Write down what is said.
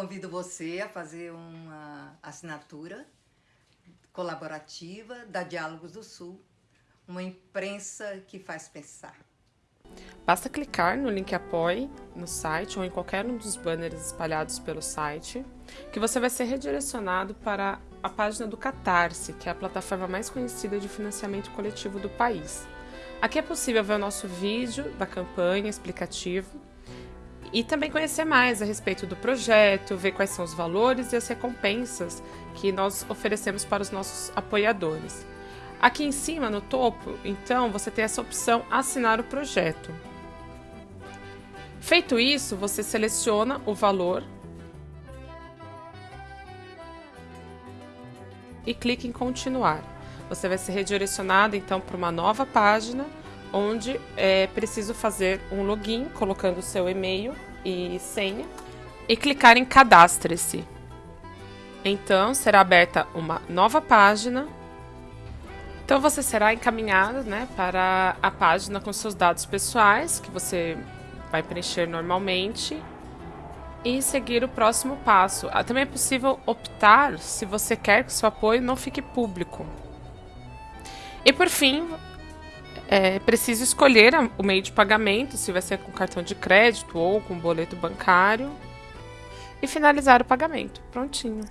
Convido você a fazer uma assinatura colaborativa da Diálogos do Sul, uma imprensa que faz pensar. Basta clicar no link Apoie no site ou em qualquer um dos banners espalhados pelo site, que você vai ser redirecionado para a página do Catarse, que é a plataforma mais conhecida de financiamento coletivo do país. Aqui é possível ver o nosso vídeo da campanha explicativo e também conhecer mais a respeito do projeto, ver quais são os valores e as recompensas que nós oferecemos para os nossos apoiadores. Aqui em cima, no topo, então, você tem essa opção assinar o projeto. Feito isso, você seleciona o valor e clica em continuar. Você vai ser redirecionado então para uma nova página onde é preciso fazer um login colocando seu e-mail e senha e clicar em cadastre-se. Então será aberta uma nova página. Então você será encaminhado né, para a página com seus dados pessoais que você vai preencher normalmente e seguir o próximo passo. Ah, também é possível optar se você quer que seu apoio não fique público. E por fim, é preciso escolher o meio de pagamento, se vai ser com cartão de crédito ou com boleto bancário, e finalizar o pagamento. Prontinho.